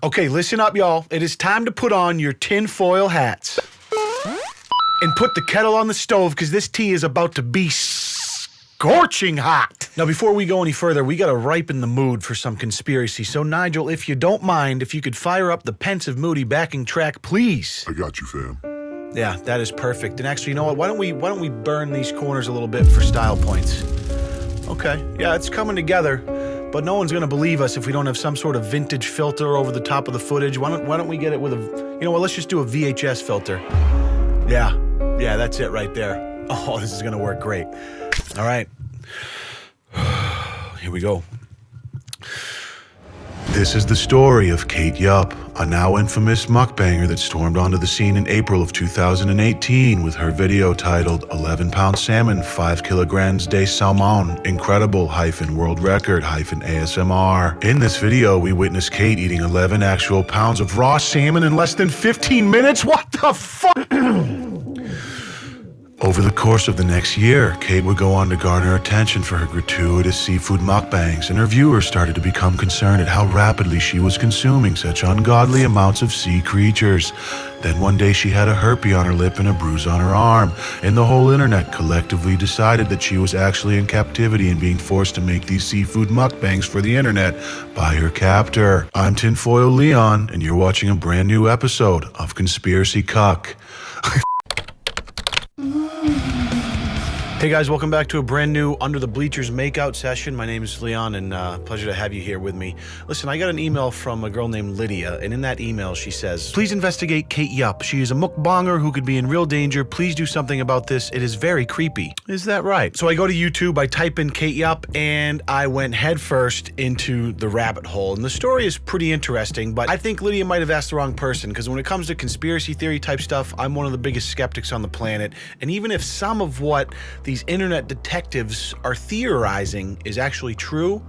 Okay, listen up, y'all. It is time to put on your tinfoil hats and put the kettle on the stove because this tea is about to be scorching hot. Now, before we go any further, we got to ripen the mood for some conspiracy. So, Nigel, if you don't mind, if you could fire up the pensive, moody backing track, please. I got you, fam. Yeah, that is perfect. And actually, you know what? Why don't we why don't we burn these corners a little bit for style points? Okay, yeah, it's coming together. But no one's gonna believe us if we don't have some sort of vintage filter over the top of the footage. Why don't why don't we get it with a you know what? Let's just do a VHS filter. Yeah, yeah, that's it right there. Oh, this is gonna work great. All right, here we go. This is the story of Kate Yup, a now infamous mukbanger that stormed onto the scene in April of 2018 with her video titled 11 pound salmon, 5 kilograms de salmon, incredible hyphen world record hyphen ASMR. In this video, we witness Kate eating 11 actual pounds of raw salmon in less than 15 minutes. What the fuck? Over the course of the next year, Kate would go on to garner attention for her gratuitous seafood mukbangs, and her viewers started to become concerned at how rapidly she was consuming such ungodly amounts of sea creatures. Then one day she had a herpy on her lip and a bruise on her arm, and the whole internet collectively decided that she was actually in captivity and being forced to make these seafood mukbangs for the internet by her captor. I'm Tinfoil Leon, and you're watching a brand new episode of Conspiracy Cuck. Hey guys, welcome back to a brand new Under the Bleachers makeout session. My name is Leon, and uh, pleasure to have you here with me. Listen, I got an email from a girl named Lydia, and in that email she says, Please investigate Kate Yup. She is a mukbanger who could be in real danger. Please do something about this. It is very creepy. Is that right? So I go to YouTube, I type in Kate Yup, and I went headfirst into the rabbit hole. And the story is pretty interesting, but I think Lydia might have asked the wrong person, because when it comes to conspiracy theory type stuff, I'm one of the biggest skeptics on the planet. And even if some of what these internet detectives are theorizing is actually true,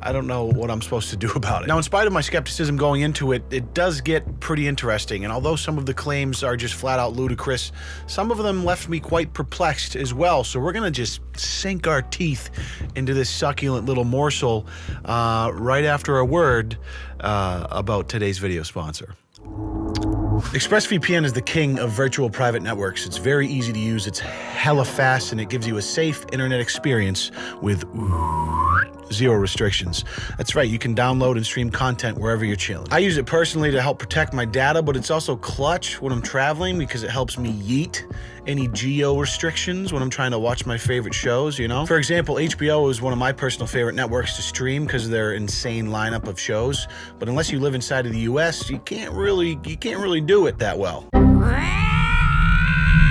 I don't know what I'm supposed to do about it. Now, in spite of my skepticism going into it, it does get pretty interesting, and although some of the claims are just flat out ludicrous, some of them left me quite perplexed as well, so we're gonna just sink our teeth into this succulent little morsel uh, right after a word uh, about today's video sponsor. ExpressVPN is the king of virtual private networks. It's very easy to use, it's hella fast, and it gives you a safe internet experience with zero restrictions. That's right, you can download and stream content wherever you're chilling. I use it personally to help protect my data, but it's also clutch when I'm traveling because it helps me yeet any geo restrictions when I'm trying to watch my favorite shows, you know? For example, HBO is one of my personal favorite networks to stream because of their insane lineup of shows, but unless you live inside of the US, you can't really you can't really do it that well.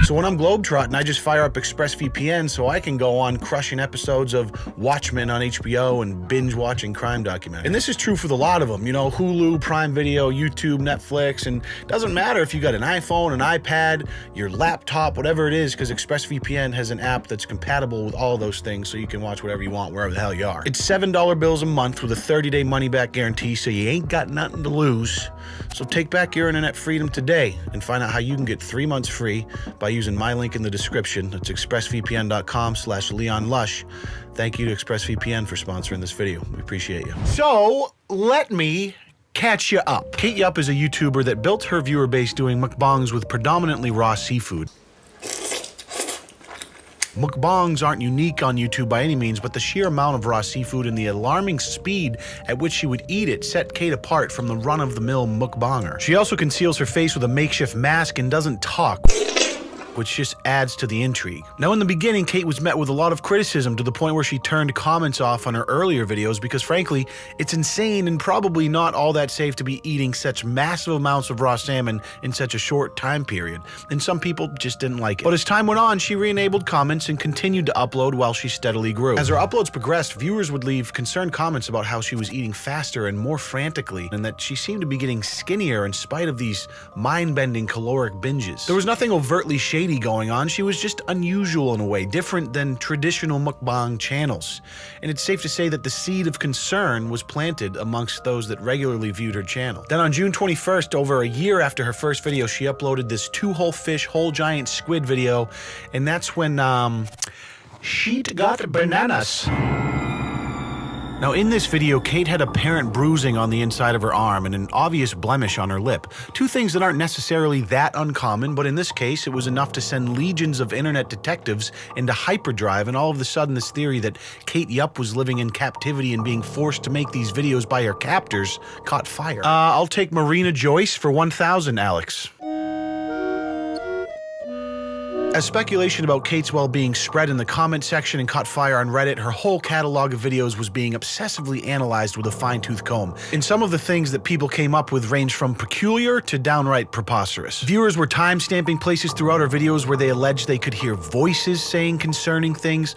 So when I'm globetrotting, I just fire up ExpressVPN so I can go on crushing episodes of Watchmen on HBO and binge watching crime documentaries. And this is true for the lot of them, you know, Hulu, Prime Video, YouTube, Netflix, and doesn't matter if you got an iPhone, an iPad, your laptop, whatever it is, because ExpressVPN has an app that's compatible with all those things so you can watch whatever you want wherever the hell you are. It's $7 bills a month with a 30-day money-back guarantee, so you ain't got nothing to lose. So take back your internet freedom today and find out how you can get three months free by using my link in the description. It's expressvpn.com slash leonlush. Thank you to ExpressVPN for sponsoring this video. We appreciate you. So let me catch you up. Kate Yup is a YouTuber that built her viewer base doing mukbangs with predominantly raw seafood. Mukbangs aren't unique on YouTube by any means, but the sheer amount of raw seafood and the alarming speed at which she would eat it set Kate apart from the run-of-the-mill mukbanger. She also conceals her face with a makeshift mask and doesn't talk which just adds to the intrigue. Now, in the beginning, Kate was met with a lot of criticism to the point where she turned comments off on her earlier videos because, frankly, it's insane and probably not all that safe to be eating such massive amounts of raw salmon in such a short time period, and some people just didn't like it. But as time went on, she re-enabled comments and continued to upload while she steadily grew. As her uploads progressed, viewers would leave concerned comments about how she was eating faster and more frantically, and that she seemed to be getting skinnier in spite of these mind-bending caloric binges. There was nothing overtly shady going on. She was just unusual in a way, different than traditional mukbang channels. And it's safe to say that the seed of concern was planted amongst those that regularly viewed her channel. Then on June 21st, over a year after her first video, she uploaded this two whole fish, whole giant squid video. And that's when, um, she got bananas. Now, in this video, Kate had apparent bruising on the inside of her arm and an obvious blemish on her lip. Two things that aren't necessarily that uncommon, but in this case, it was enough to send legions of internet detectives into hyperdrive, and all of a sudden, this theory that Kate Yup was living in captivity and being forced to make these videos by her captors caught fire. Uh, I'll take Marina Joyce for 1,000, Alex. As speculation about Kate's well-being spread in the comment section and caught fire on Reddit, her whole catalog of videos was being obsessively analyzed with a fine-tooth comb. And some of the things that people came up with ranged from peculiar to downright preposterous. Viewers were time-stamping places throughout her videos where they alleged they could hear voices saying concerning things,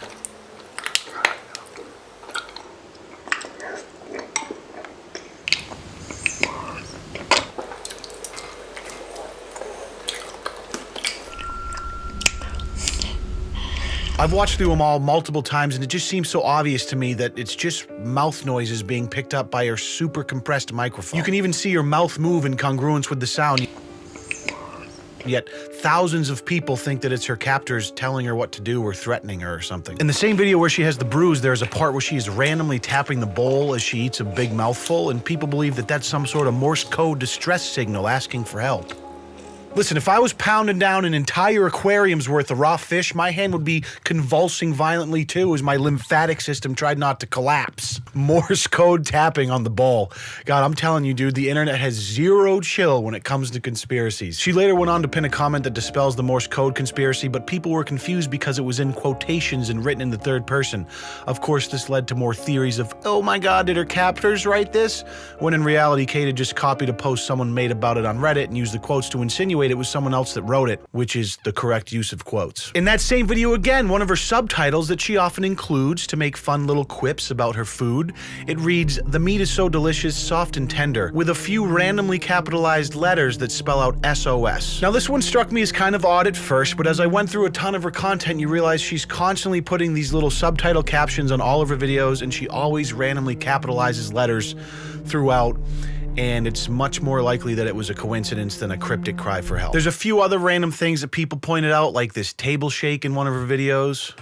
I've watched through them all multiple times, and it just seems so obvious to me that it's just mouth noises being picked up by her super compressed microphone. You can even see her mouth move in congruence with the sound. Yet thousands of people think that it's her captors telling her what to do or threatening her or something. In the same video where she has the bruise, there's a part where she is randomly tapping the bowl as she eats a big mouthful, and people believe that that's some sort of Morse code distress signal asking for help. Listen, if I was pounding down an entire aquarium's worth of raw fish, my hand would be convulsing violently too as my lymphatic system tried not to collapse. Morse code tapping on the ball. God, I'm telling you, dude, the internet has zero chill when it comes to conspiracies. She later went on to pin a comment that dispels the Morse code conspiracy, but people were confused because it was in quotations and written in the third person. Of course, this led to more theories of, oh my god, did her captors write this? When in reality, Kate had just copied a post someone made about it on Reddit and used the quotes to insinuate insinuate it was someone else that wrote it, which is the correct use of quotes. In that same video again, one of her subtitles that she often includes to make fun little quips about her food, it reads, the meat is so delicious, soft and tender, with a few randomly capitalized letters that spell out SOS. Now this one struck me as kind of odd at first, but as I went through a ton of her content, you realize she's constantly putting these little subtitle captions on all of her videos, and she always randomly capitalizes letters throughout and it's much more likely that it was a coincidence than a cryptic cry for help. There's a few other random things that people pointed out, like this table shake in one of her videos.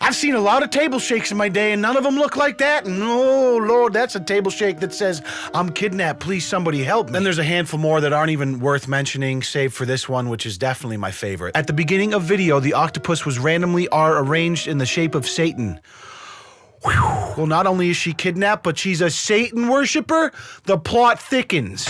I've seen a lot of table shakes in my day, and none of them look like that. And oh, Lord, that's a table shake that says, I'm kidnapped, please somebody help me. Then there's a handful more that aren't even worth mentioning, save for this one, which is definitely my favorite. At the beginning of video, the octopus was randomly are arranged in the shape of Satan. Well, not only is she kidnapped, but she's a Satan worshiper. The plot thickens.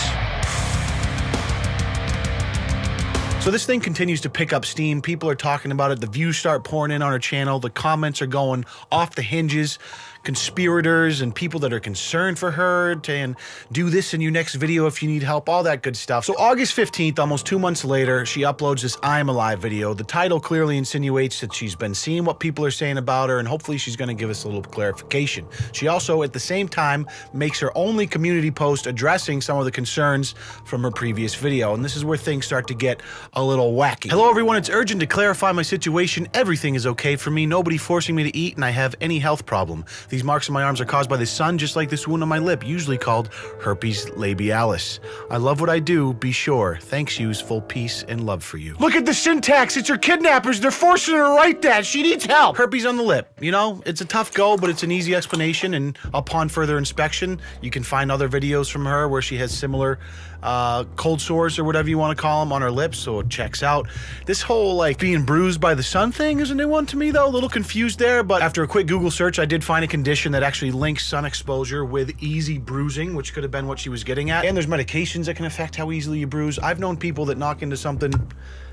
So this thing continues to pick up steam. People are talking about it. The views start pouring in on her channel. The comments are going off the hinges conspirators and people that are concerned for her to do this in your next video if you need help, all that good stuff. So August 15th, almost two months later, she uploads this I'm Alive video. The title clearly insinuates that she's been seeing what people are saying about her and hopefully she's going to give us a little clarification. She also, at the same time, makes her only community post addressing some of the concerns from her previous video. And this is where things start to get a little wacky. Hello everyone, it's urgent to clarify my situation. Everything is okay for me, nobody forcing me to eat, and I have any health problem. The these marks on my arms are caused by the sun, just like this wound on my lip, usually called herpes labialis. I love what I do, be sure. Thanks, yous, full peace and love for you. Look at the syntax, it's her kidnappers, they're forcing her to write that, she needs help. Herpes on the lip, you know, it's a tough go, but it's an easy explanation, and upon further inspection, you can find other videos from her where she has similar uh, cold sores or whatever you want to call them on her lips, so it checks out. This whole like being bruised by the sun thing is a new one to me though, a little confused there, but after a quick Google search, I did find a condition that actually links sun exposure with easy bruising, which could have been what she was getting at. And there's medications that can affect how easily you bruise. I've known people that knock into something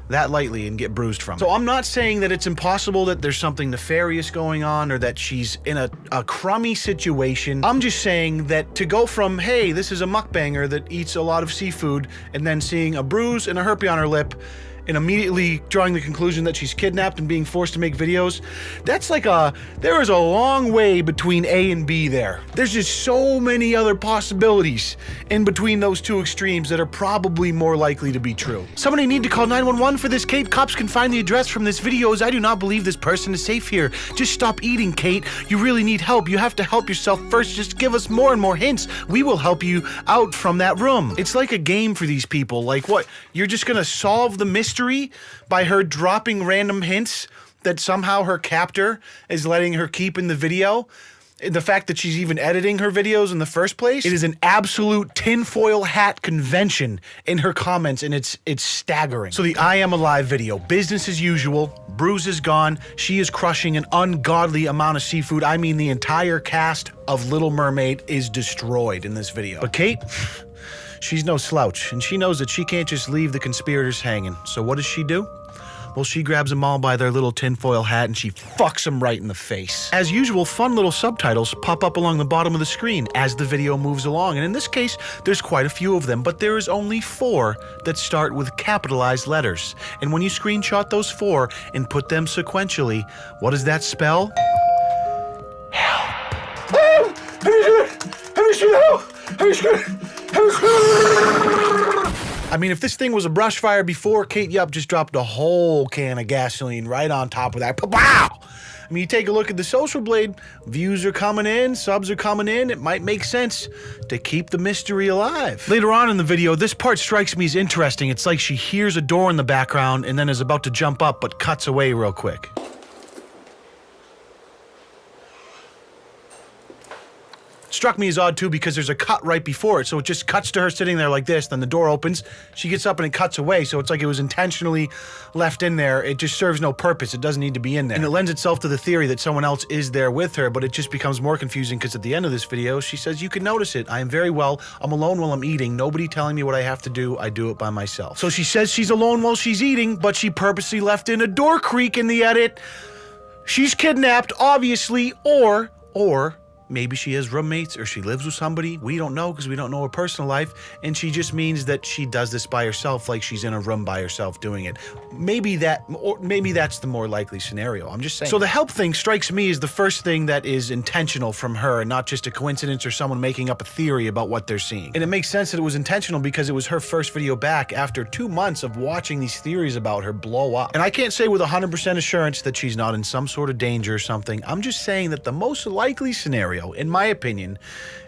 that lightly and get bruised from. So I'm not saying that it's impossible that there's something nefarious going on or that she's in a, a crummy situation. I'm just saying that to go from, hey, this is a mukbanger that eats a lot of seafood, and then seeing a bruise and a herpes on her lip, and immediately drawing the conclusion that she's kidnapped and being forced to make videos, that's like a, there is a long way between A and B there. There's just so many other possibilities in between those two extremes that are probably more likely to be true. Somebody need to call 911 for this, Kate. Cops can find the address from this video as I do not believe this person is safe here. Just stop eating, Kate. You really need help. You have to help yourself first. Just give us more and more hints. We will help you out from that room. It's like a game for these people. Like what? You're just gonna solve the mystery mystery by her dropping random hints that somehow her captor is letting her keep in the video. the fact that she's even editing her videos in the first place. It is an absolute tinfoil hat convention in her comments, and it's it's staggering. So the I am alive video, business as usual. Bruce is gone. She is crushing an ungodly amount of seafood. I mean, the entire cast of Little Mermaid is destroyed in this video. But Kate. She's no slouch, and she knows that she can't just leave the conspirators hanging. So what does she do? Well, she grabs them all by their little tinfoil hat and she fucks them right in the face. As usual, fun little subtitles pop up along the bottom of the screen as the video moves along, and in this case, there's quite a few of them, but there is only four that start with capitalized letters. And when you screenshot those four and put them sequentially, what does that spell? Help! I mean, if this thing was a brush fire before, Kate Yup just dropped a whole can of gasoline right on top of that. Wow! I mean, you take a look at the Social Blade, views are coming in, subs are coming in. It might make sense to keep the mystery alive. Later on in the video, this part strikes me as interesting. It's like she hears a door in the background and then is about to jump up, but cuts away real quick. Struck me as odd too because there's a cut right before it. So it just cuts to her sitting there like this. Then the door opens. She gets up and it cuts away. So it's like it was intentionally left in there. It just serves no purpose. It doesn't need to be in there. And it lends itself to the theory that someone else is there with her, but it just becomes more confusing because at the end of this video, she says, You can notice it. I am very well. I'm alone while I'm eating. Nobody telling me what I have to do. I do it by myself. So she says she's alone while she's eating, but she purposely left in a door creak in the edit. She's kidnapped, obviously, or, or Maybe she has roommates or she lives with somebody. We don't know because we don't know her personal life. And she just means that she does this by herself, like she's in a room by herself doing it. Maybe that, or maybe that's the more likely scenario. I'm just saying. So the help thing strikes me as the first thing that is intentional from her and not just a coincidence or someone making up a theory about what they're seeing. And it makes sense that it was intentional because it was her first video back after two months of watching these theories about her blow up. And I can't say with 100% assurance that she's not in some sort of danger or something. I'm just saying that the most likely scenario scenario, in my opinion,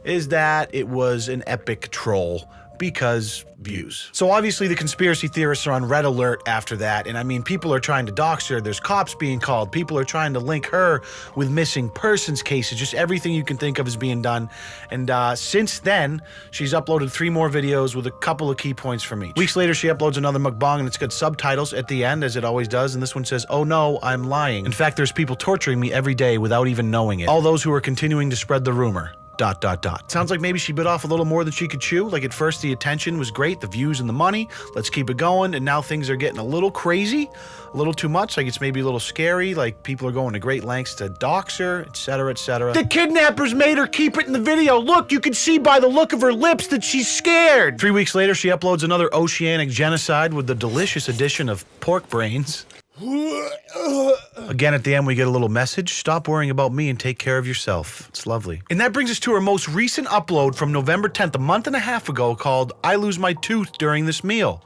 is that it was an epic troll because views. So obviously the conspiracy theorists are on red alert after that, and I mean, people are trying to dox her, there's cops being called, people are trying to link her with missing persons cases, just everything you can think of is being done. And uh, since then, she's uploaded three more videos with a couple of key points from each. Weeks later, she uploads another mukbang, and it's got subtitles at the end, as it always does, and this one says, oh no, I'm lying. In fact, there's people torturing me every day without even knowing it. All those who are continuing to spread the rumor dot dot dot. Sounds like maybe she bit off a little more than she could chew. Like at first the attention was great, the views and the money. Let's keep it going. And now things are getting a little crazy, a little too much. Like it's maybe a little scary. Like people are going to great lengths to dox her, etc., etc. The kidnappers made her keep it in the video. Look, you can see by the look of her lips that she's scared. Three weeks later, she uploads another oceanic genocide with the delicious addition of pork brains. Again, at the end, we get a little message. Stop worrying about me and take care of yourself. It's lovely. And that brings us to our most recent upload from November 10th, a month and a half ago, called I Lose My Tooth During This Meal.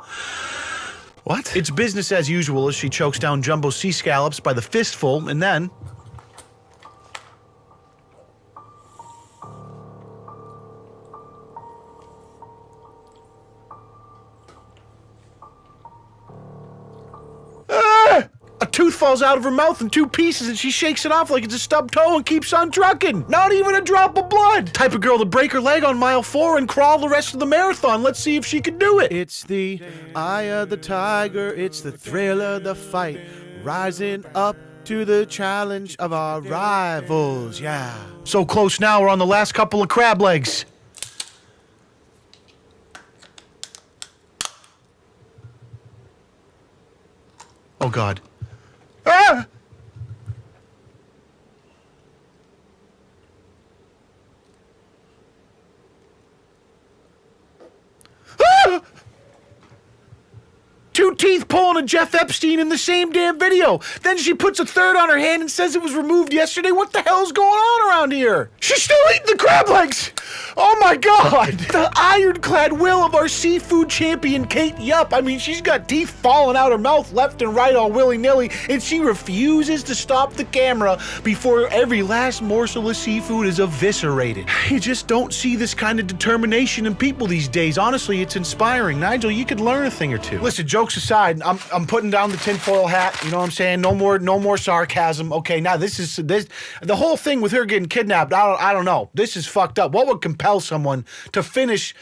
What? It's business as usual as she chokes down jumbo sea scallops by the fistful and then tooth falls out of her mouth in two pieces and she shakes it off like it's a stubbed toe and keeps on trucking. Not even a drop of blood. Type of girl to break her leg on mile four and crawl the rest of the marathon. Let's see if she can do it. It's the eye of the tiger. It's the thrill of the fight. Rising up to the challenge of our rivals. Yeah. So close now. We're on the last couple of crab legs. Oh, God. Ah! ah! Two teeth pulling a Jeff Epstein in the same damn video. Then she puts a third on her hand and says it was removed yesterday. What the hell's going on around here? She's still eating the crab legs. Oh my god! The ironclad will of our seafood champion, Kate Yup. I mean, she's got teeth falling out her mouth left and right all willy nilly, and she refuses to stop the camera before every last morsel of seafood is eviscerated. You just don't see this kind of determination in people these days. Honestly, it's inspiring. Nigel, you could learn a thing or two. Listen, jokes aside, I'm, I'm putting down the tinfoil hat. You know what I'm saying? No more no more sarcasm. Okay, now this is this the whole thing with her getting kidnapped. I don't I don't know. This is fucked up. What would compel someone to finish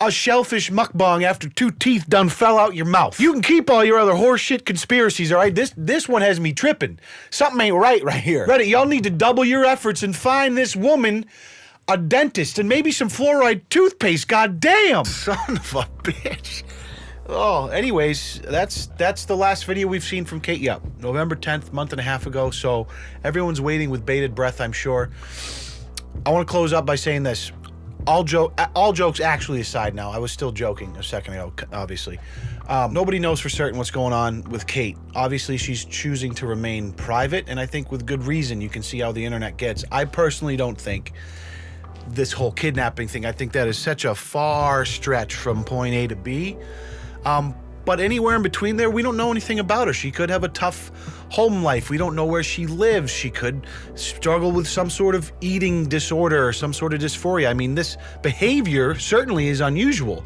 a shellfish mukbang after two teeth done fell out your mouth. You can keep all your other horseshit conspiracies, all right? This this one has me tripping. Something ain't right right here. Reddit, y'all need to double your efforts and find this woman a dentist and maybe some fluoride toothpaste. God damn. Son of a bitch. Oh, anyways, that's that's the last video we've seen from Kate Yup. November 10th, month and a half ago. So everyone's waiting with bated breath, I'm sure. I want to close up by saying this. All joke, all jokes actually aside. Now, I was still joking a second ago. Obviously, um, nobody knows for certain what's going on with Kate. Obviously, she's choosing to remain private, and I think with good reason. You can see how the internet gets. I personally don't think this whole kidnapping thing. I think that is such a far stretch from point A to B. Um, but anywhere in between there, we don't know anything about her. She could have a tough home life. We don't know where she lives. She could struggle with some sort of eating disorder or some sort of dysphoria. I mean, this behavior certainly is unusual.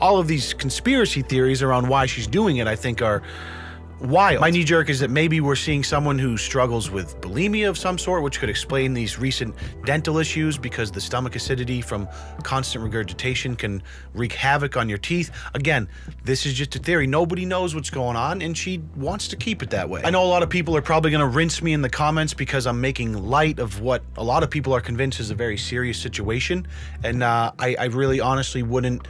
All of these conspiracy theories around why she's doing it, I think, are wild. My knee jerk is that maybe we're seeing someone who struggles with bulimia of some sort, which could explain these recent dental issues because the stomach acidity from constant regurgitation can wreak havoc on your teeth. Again, this is just a theory. Nobody knows what's going on, and she wants to keep it that way. I know a lot of people are probably going to rinse me in the comments because I'm making light of what a lot of people are convinced is a very serious situation, and uh, I, I really honestly wouldn't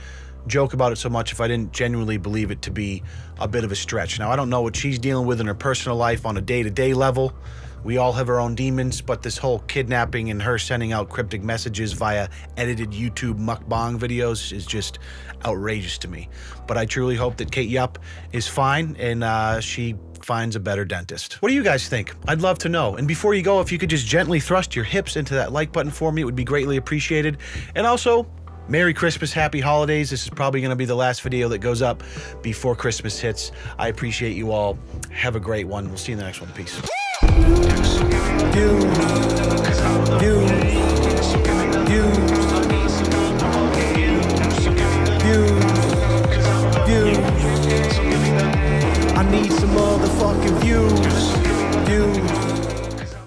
joke about it so much if I didn't genuinely believe it to be a bit of a stretch. Now, I don't know what she's dealing with in her personal life on a day to day level. We all have our own demons, but this whole kidnapping and her sending out cryptic messages via edited YouTube mukbang videos is just outrageous to me. But I truly hope that Kate Yup is fine and uh, she finds a better dentist. What do you guys think? I'd love to know. And before you go, if you could just gently thrust your hips into that like button for me, it would be greatly appreciated. And also, Merry Christmas, Happy Holidays. This is probably going to be the last video that goes up before Christmas hits. I appreciate you all. Have a great one. We'll see you in the next one. Peace. I need